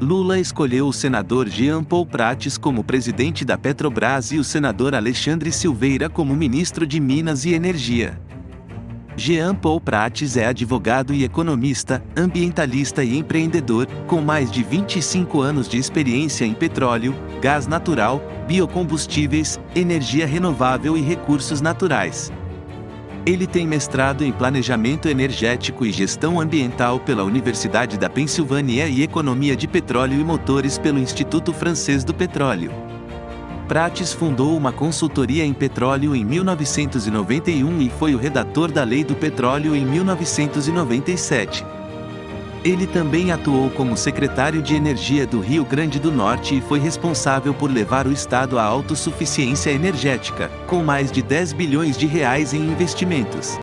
Lula escolheu o senador Jean Paul Prates como presidente da Petrobras e o senador Alexandre Silveira como ministro de Minas e Energia. Jean Paul Prates é advogado e economista, ambientalista e empreendedor, com mais de 25 anos de experiência em petróleo, gás natural, biocombustíveis, energia renovável e recursos naturais. Ele tem mestrado em Planejamento Energético e Gestão Ambiental pela Universidade da Pensilvânia e Economia de Petróleo e Motores pelo Instituto Francês do Petróleo. Prates fundou uma consultoria em petróleo em 1991 e foi o redator da Lei do Petróleo em 1997. Ele também atuou como secretário de Energia do Rio Grande do Norte e foi responsável por levar o estado à autossuficiência energética, com mais de 10 bilhões de reais em investimentos.